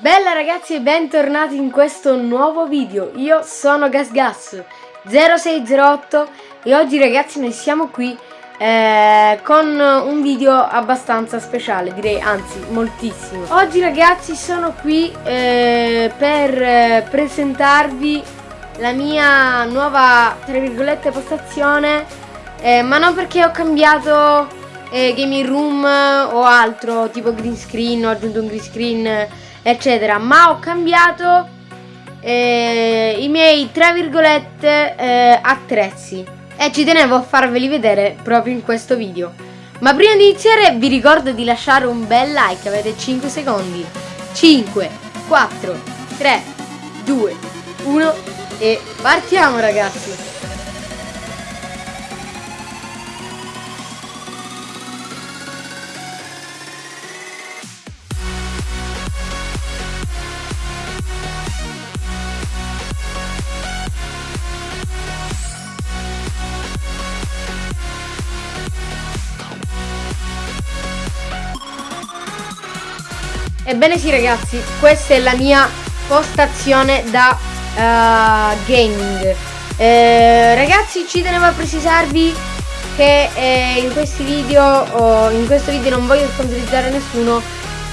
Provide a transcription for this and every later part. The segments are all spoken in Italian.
Bella ragazzi e bentornati in questo nuovo video, io sono GasGas0608 e oggi ragazzi noi siamo qui eh, con un video abbastanza speciale, direi anzi moltissimo. Oggi ragazzi sono qui eh, per eh, presentarvi la mia nuova, tra virgolette, postazione, eh, ma non perché ho cambiato eh, gaming room o altro, tipo green screen, ho aggiunto un green screen, eccetera, ma ho cambiato eh, i miei, tra virgolette, eh, attrezzi e ci tenevo a farveli vedere proprio in questo video. Ma prima di iniziare vi ricordo di lasciare un bel like, avete 5 secondi. 5, 4, 3, 2, 1 e partiamo ragazzi! Ebbene sì ragazzi, questa è la mia postazione da uh, gaming. Eh, ragazzi ci tenevo a precisarvi che eh, in questi video, oh, in questo video non voglio sponsorizzare nessuno,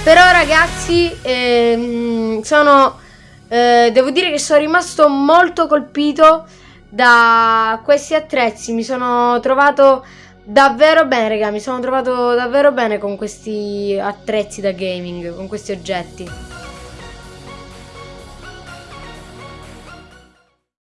però ragazzi ehm, sono, eh, devo dire che sono rimasto molto colpito da questi attrezzi, mi sono trovato davvero bene, raga. Mi sono trovato davvero bene con questi attrezzi da gaming, con questi oggetti.